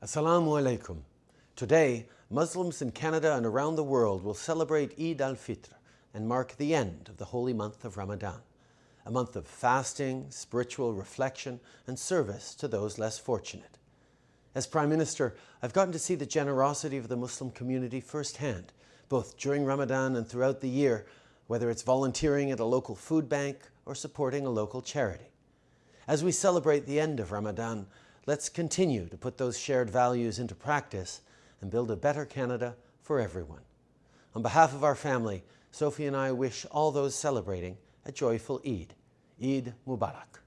Assalamu alaikum. Today, Muslims in Canada and around the world will celebrate Eid al-Fitr and mark the end of the holy month of Ramadan, a month of fasting, spiritual reflection, and service to those less fortunate. As Prime Minister, I've gotten to see the generosity of the Muslim community firsthand, both during Ramadan and throughout the year, whether it's volunteering at a local food bank or supporting a local charity. As we celebrate the end of Ramadan, Let's continue to put those shared values into practice and build a better Canada for everyone. On behalf of our family, Sophie and I wish all those celebrating a joyful Eid. Eid Mubarak.